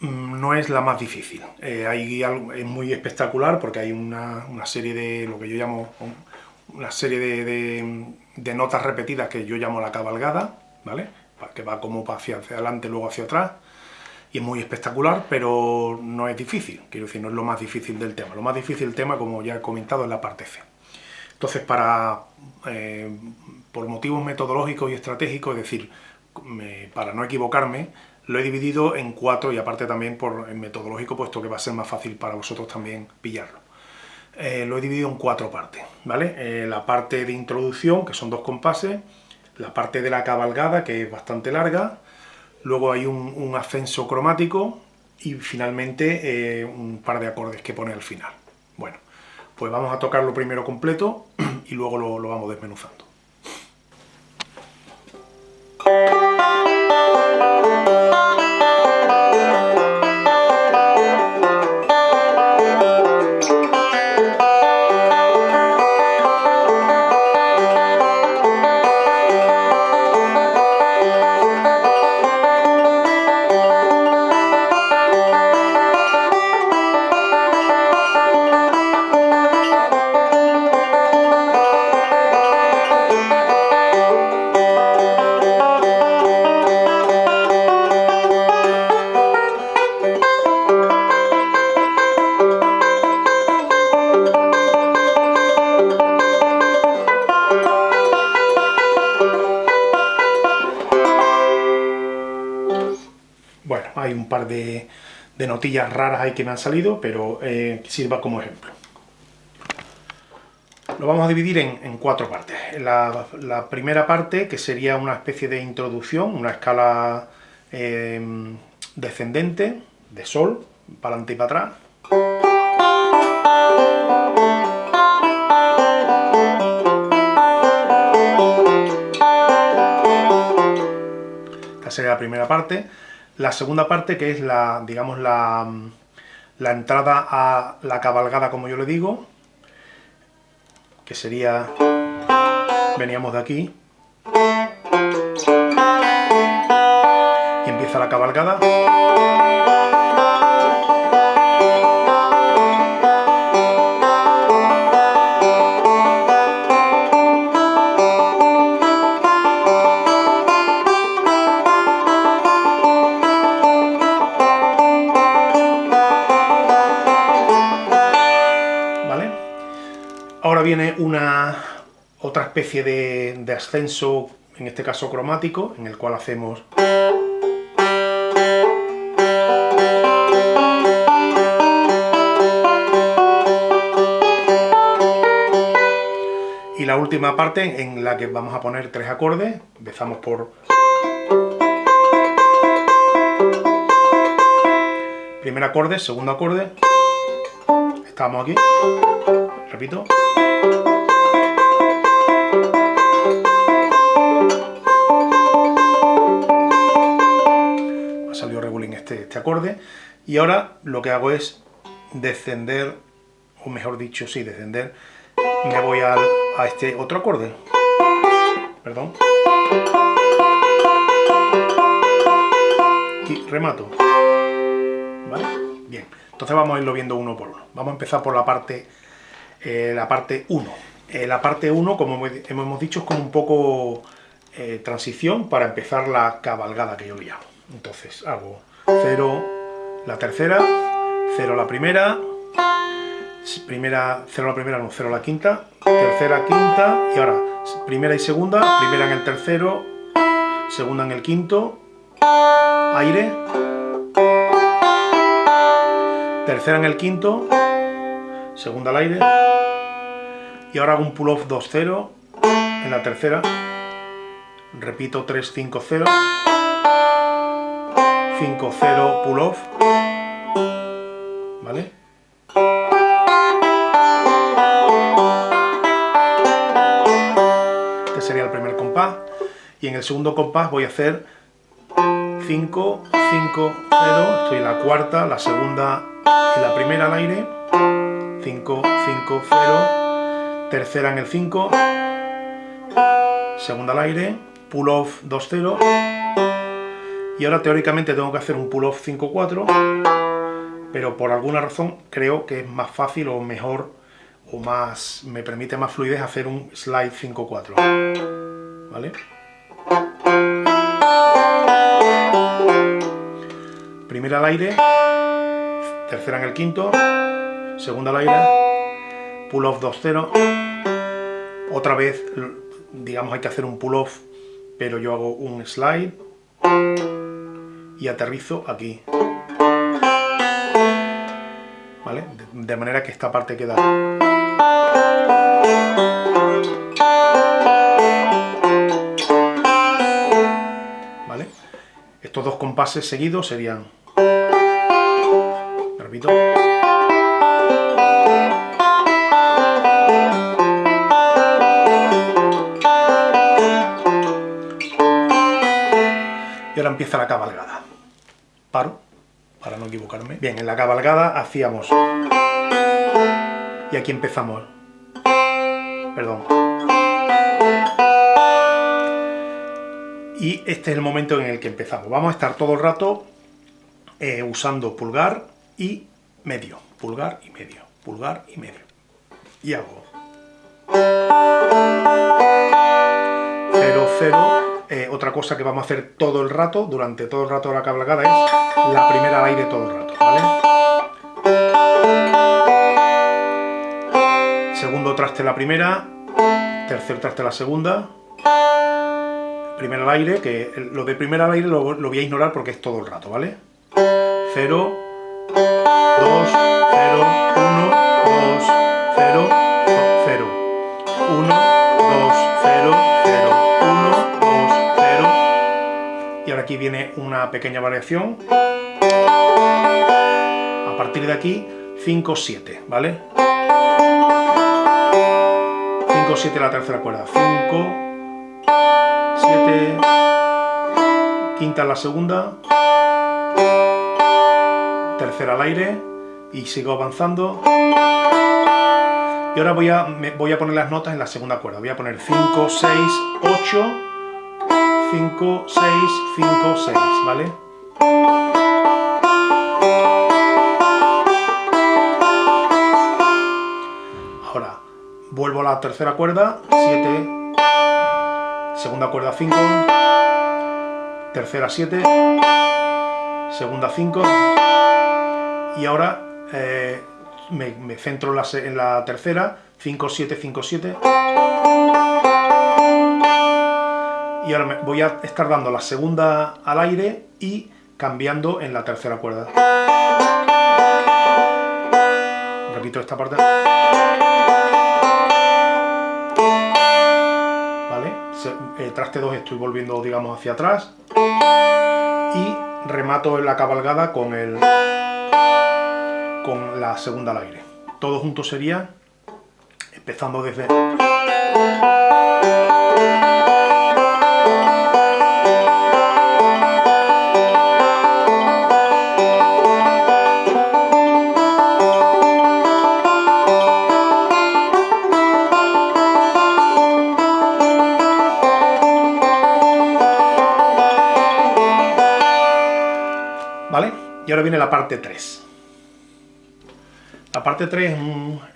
mm, no es la más difícil. Eh, hay es muy espectacular porque hay una, serie de, lo que yo llamo, una serie de, notas repetidas que yo llamo la cabalgada, ¿vale? Que va como hacia, hacia adelante, luego hacia atrás, y es muy espectacular, pero no es difícil, quiero decir, no es lo más difícil del tema. Lo más difícil del tema, como ya he comentado, es la parte C. Entonces, para, eh, por motivos metodológicos y estratégicos, es decir, para no equivocarme, lo he dividido en cuatro y aparte también por el metodológico, puesto que va a ser más fácil para vosotros también pillarlo. Eh, lo he dividido en cuatro partes, ¿vale? Eh, la parte de introducción, que son dos compases, la parte de la cabalgada, que es bastante larga, luego hay un, ascenso cromático y finalmente eh, un par de acordes que pone al final. Bueno, pues vamos a tocarlo primero completo y luego lo vamos desmenuzando. Hay un par de, notillas raras ahí que me han salido, pero eh, sirva como ejemplo. Lo vamos a dividir en, cuatro partes. La, primera parte, que sería una especie de introducción, una escala em, descendente, de sol, para adelante y para atrás. Esta sería la primera parte. La segunda parte, que es la, digamos, la, la entrada a la cabalgada, como yo le digo, que sería, veníamos de aquí, y empieza la cabalgada. Viene una otra especie de, ascenso, en este caso cromático, en el cual hacemos... Y la última parte en la que vamos a poner tres acordes, empezamos por... Primer acorde, segundo acorde, estamos aquí, repito, ha salido regulín este, este acorde. Y ahora lo que hago es descender, o mejor dicho, sí, descender. Me voy a este otro acorde. Perdón. Y remato. ¿Vale? Bien. Entonces vamos a irlo viendo uno por uno. Vamos a empezar por la parte eh, la parte 1. Eh, la parte 1, como hemos dicho, es como un poco eh, transición para empezar la cabalgada que yo le llamo. Entonces hago 0 la tercera, 0 la primera, primera, 0 la primera, no, 0 la quinta, tercera, quinta, y ahora primera y segunda, primera en el tercero, segunda en el quinto, aire, tercera en el quinto, segunda al aire, y ahora hago un pull-off 2-0 en la tercera, repito 3-5-0, 5-0 pull-off, ¿vale? Este sería el primer compás, y en el segundo compás voy a hacer 5, 5, 0, estoy en la cuarta, la segunda y la primera al aire, 5, 5, 0, tercera en el 5, segunda al aire, pull off 2, 0, y ahora teóricamente tengo que hacer un pull-off 5-4, pero por alguna razón creo que es más fácil o mejor o más me permite más fluidez hacer un slide 5-4. ¿Vale? Primera al aire, tercera en el quinto, segunda al aire, pull-off 2-0, otra vez, digamos, hay que hacer un pull-off, pero yo hago un slide y aterrizo aquí. ¿Vale? De, manera que esta parte queda... ¿Vale? Estos dos compases seguidos serían... Repito. Empieza la cabalgada. Paro, para no equivocarme. Bien, en la cabalgada hacíamos... Y aquí empezamos. Perdón. Y este es el momento en el que empezamos. Vamos a estar todo el rato eh, usando pulgar y medio. Pulgar y medio. Pulgar y medio. Y hago... 0, 0, eh, otra cosa que vamos a hacer todo el rato, durante todo el rato de la cabalgada, es la primera al aire todo el rato, Segundo traste la primera, tercer traste la segunda, primera al aire, que lo de primera al aire lo, voy a ignorar porque es todo el rato, ¿vale? 0, 2, 0, 1, 2, 0, 0, 1, 2, 0, aquí viene una pequeña variación. A partir de aquí, 5, 7, ¿vale? 5, 7 la tercera cuerda, 5, 7, quinta la segunda, tercera al aire, y sigo avanzando. Y ahora voy a, voy a poner las notas en la segunda cuerda. Voy a poner 5, 6, 8, 5, 6, 5, 6, ¿vale? Ahora, vuelvo a la tercera cuerda, 7, segunda cuerda 5, tercera 7, segunda 5, y ahora eh, me, me, centro en la, en la tercera, 5, 7, 5, 7, y ahora voy a estar dando la segunda al aire y cambiando en la tercera cuerda. Repito esta parte. ¿Vale? Eh, traste 2 estoy volviendo, digamos, hacia atrás. Y remato la cabalgada con, el, con la segunda al aire. Todo junto sería, empezando desde... ahora viene la parte 3. La parte 3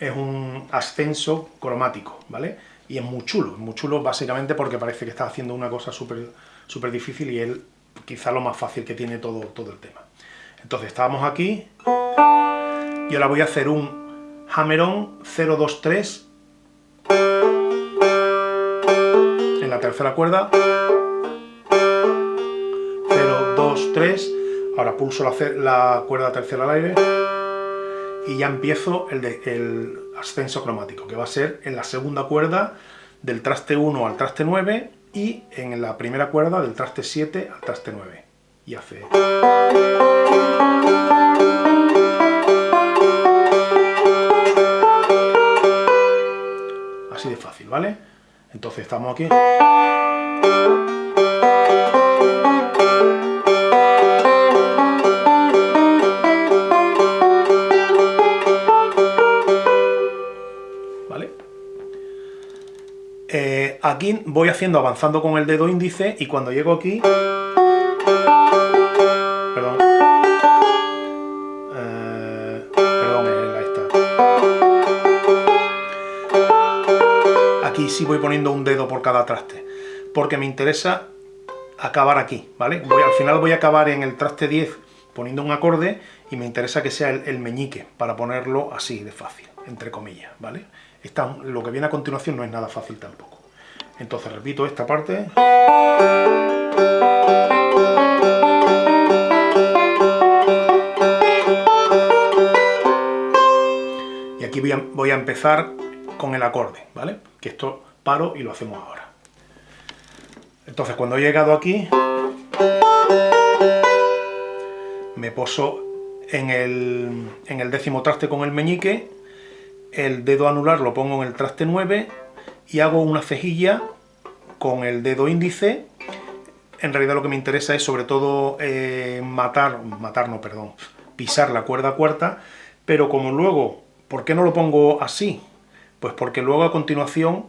es un, ascenso cromático, ¿vale? Y es muy chulo, muy chulo básicamente porque parece que está haciendo una cosa súper súper difícil y él quizá lo más fácil que tiene todo, todo el tema. Entonces estábamos aquí y ahora voy a hacer un hammer-on 0, 2, 3 en la tercera cuerda 0, 2, 3 Ahora pulso la, cuerda tercera al aire y ya empiezo el, el ascenso cromático, que va a ser en la segunda cuerda del traste 1 al traste 9 y en la primera cuerda del traste 7 al traste 9. Y hace... Así de fácil, ¿vale? Entonces estamos aquí... aquí voy haciendo avanzando con el dedo índice y cuando llego aquí... Perdón. Eh, perdón, ahí está. Aquí sí voy poniendo un dedo por cada traste, porque me interesa acabar aquí, ¿vale? Al final voy a acabar en el traste 10 poniendo un acorde y me interesa que sea el, meñique, para ponerlo así de fácil, entre comillas, ¿vale? Lo que viene a continuación no es nada fácil tampoco. Entonces repito esta parte. Y aquí voy a, empezar con el acorde, ¿vale? Que esto paro y lo hacemos ahora. Entonces cuando he llegado aquí, me poso en el, en el décimo traste con el meñique, el dedo anular lo pongo en el traste 9 y hago una cejilla con el dedo índice. En realidad lo que me interesa es sobre todo eh, matar, matar no, perdón, pisar la cuerda cuarta, pero como luego, ¿por qué no lo pongo así? Pues porque luego a continuación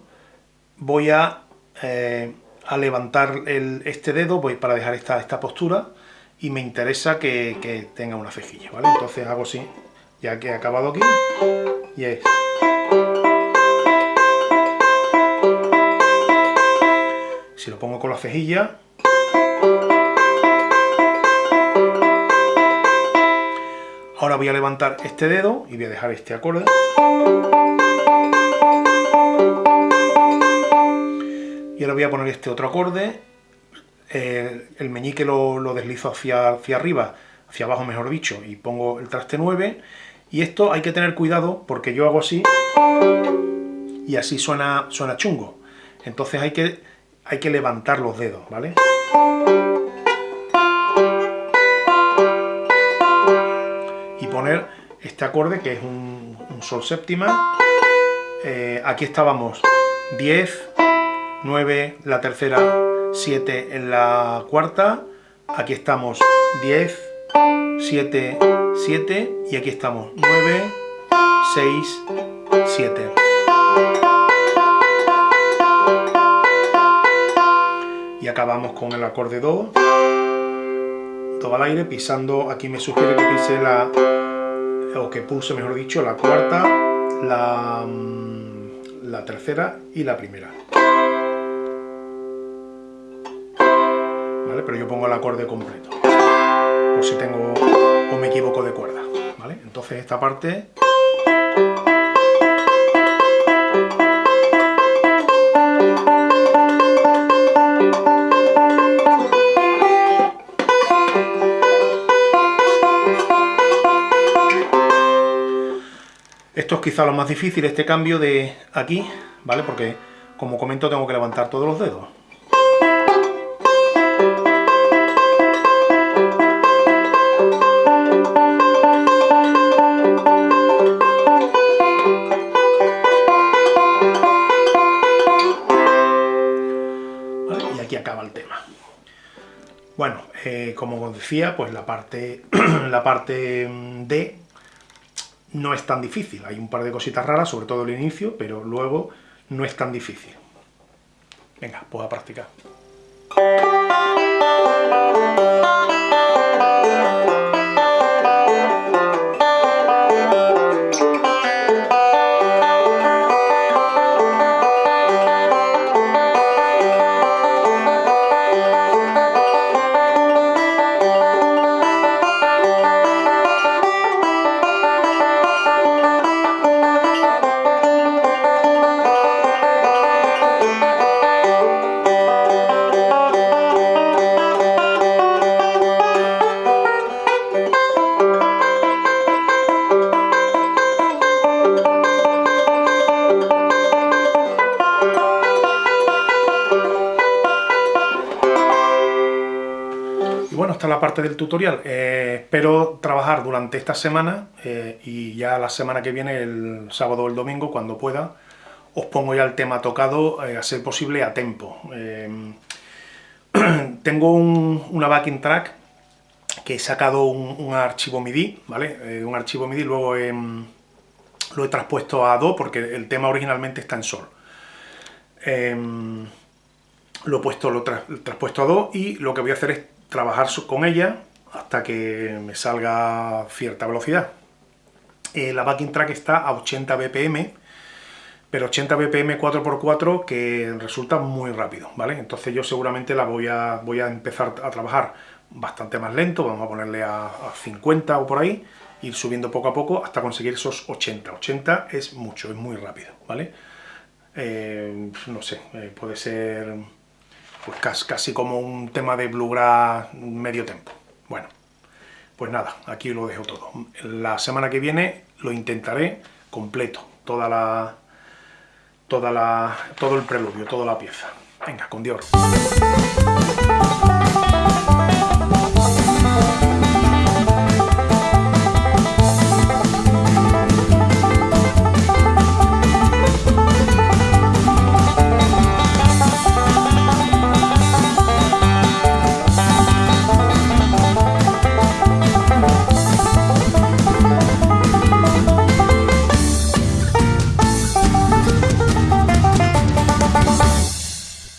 voy a, eh, a levantar este dedo, voy para dejar esta, esta postura, y me interesa que, tenga una cejilla, ¿vale? Entonces hago así, ya que he acabado aquí, y es... Si lo pongo con la cejilla... Ahora voy a levantar este dedo y voy a dejar este acorde. Y ahora voy a poner este otro acorde el meñique lo, deslizo hacia, hacia arriba, hacia abajo mejor dicho, y pongo el traste 9, y esto hay que tener cuidado porque yo hago así, y así suena, suena chungo. Entonces hay que, hay que levantar los dedos, ¿vale? Y poner este acorde que es un, sol séptima. Eh, aquí estábamos 10, 9, la tercera 7 en la cuarta, aquí estamos 10, 7, 7 y aquí estamos 9, 6, 7. Acabamos con el acorde Do, Do al aire, pisando, aquí me sugiere que pise la, o que pulse mejor dicho, la cuarta, la, mm, la tercera y la primera. Pero yo pongo el acorde completo, por si tengo o me equivoco de cuerda, ¿vale? Entonces esta parte... Esto es quizá lo más difícil, este cambio de aquí, ¿vale? Porque, como comento, tengo que levantar todos los dedos. Bueno, eh, como os decía, pues la parte, la parte D no es tan difícil. Hay un par de cositas raras, sobre todo el inicio, pero luego no es tan difícil. Venga, pues a practicar. Del tutorial. Eh, espero trabajar durante esta semana eh, y ya la semana que viene, el sábado o el domingo, cuando pueda, os pongo ya el tema tocado, eh, a ser posible a tempo. tengo una backing track que he sacado un, archivo MIDI, ¿vale? un archivo MIDI, luego lo he traspuesto a Do porque el tema originalmente está en Sol. lo he puesto, lo, he traspuesto a Do y lo que voy a hacer es trabajar con ella hasta que me salga cierta velocidad. Eh, la backing track está a 80 bpm, pero 80 BPM 4x4 que resulta muy rápido, ¿vale? Entonces yo seguramente la voy a, voy a empezar a trabajar bastante más lento, vamos a ponerle a, 50 o por ahí, ir subiendo poco a poco hasta conseguir esos 80. 80 es mucho, es muy rápido, ¿vale? Eh, no sé, eh, puede ser pues casi, como un tema de bluegrass medio tempo. Bueno, pues nada, aquí lo dejo todo. La semana que viene lo intentaré completo, toda la, toda la, todo el preludio, toda la pieza. Venga, con Dios.